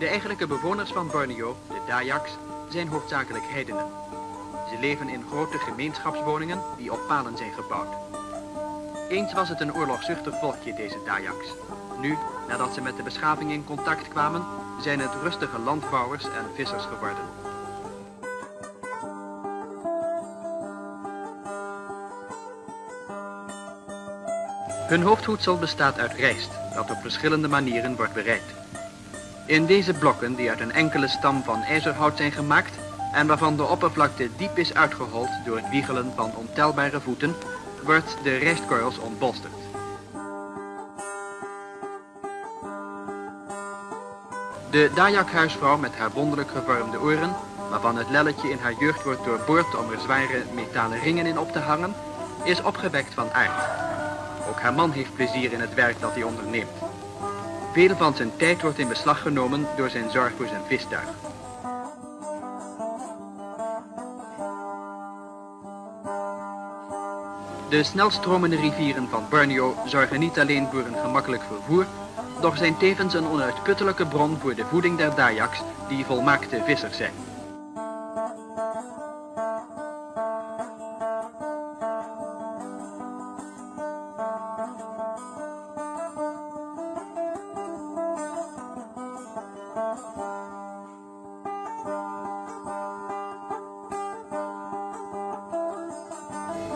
De eigenlijke bewoners van Borneo, de Dayaks, zijn hoofdzakelijk heidenen. Ze leven in grote gemeenschapswoningen die op palen zijn gebouwd. Eens was het een oorlogzuchtig volkje, deze Dayaks. Nu, nadat ze met de beschaving in contact kwamen, zijn het rustige landbouwers en vissers geworden. Hun hoofdvoedsel bestaat uit rijst, dat op verschillende manieren wordt bereid. In deze blokken, die uit een enkele stam van ijzerhout zijn gemaakt en waarvan de oppervlakte diep is uitgehold door het wiegelen van ontelbare voeten, wordt de rijstkorrels ontbolsterd. De Dayak-huisvrouw met haar wonderlijk gevormde oren, waarvan het lelletje in haar jeugd wordt doorboord om er zware metalen ringen in op te hangen, is opgewekt van aard. Ook haar man heeft plezier in het werk dat hij onderneemt. Veel van zijn tijd wordt in beslag genomen door zijn zorg voor zijn vistuig. De snelstromende rivieren van Borneo zorgen niet alleen voor een gemakkelijk vervoer, doch zijn tevens een onuitputtelijke bron voor de voeding der Dayaks, die volmaakte vissers zijn.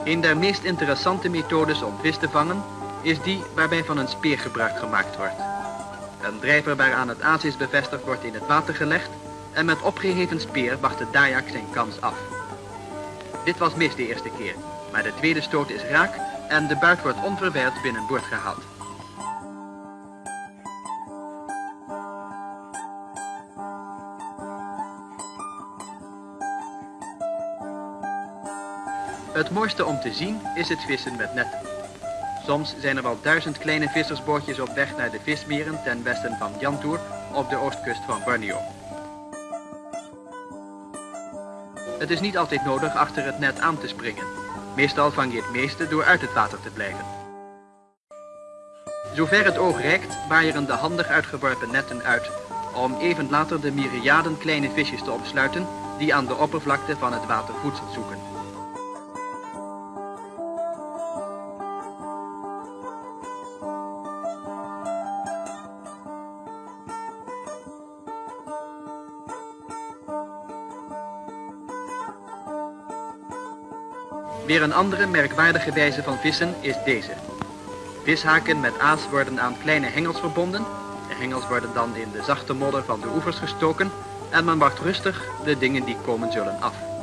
Een der meest interessante methodes om vis te vangen is die waarbij van een speer gebruik gemaakt wordt. Een drijver waaraan het aas is bevestigd wordt in het water gelegd en met opgeheven speer wacht de Dayak zijn kans af. Dit was mis de eerste keer, maar de tweede stoot is raak en de buit wordt onverwijld binnenboord gehaald. Het mooiste om te zien is het vissen met netten. Soms zijn er wel duizend kleine vissersbootjes op weg naar de vismeren ten westen van Jantoer op de oostkust van Borneo. Het is niet altijd nodig achter het net aan te springen. Meestal vang je het meeste door uit het water te blijven. Zover het oog reikt, waaieren de handig uitgeworpen netten uit om even later de myriaden kleine visjes te opsluiten die aan de oppervlakte van het water voedsel zoeken. Weer een andere merkwaardige wijze van vissen is deze. Vishaken met aas worden aan kleine hengels verbonden. De hengels worden dan in de zachte modder van de oevers gestoken en men wacht rustig de dingen die komen zullen af.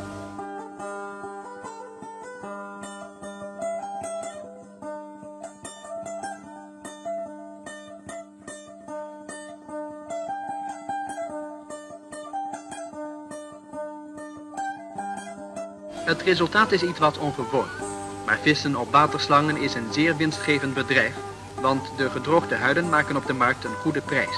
Het resultaat is iets wat ongewoon. Maar vissen op waterslangen is een zeer winstgevend bedrijf, want de gedroogde huiden maken op de markt een goede prijs.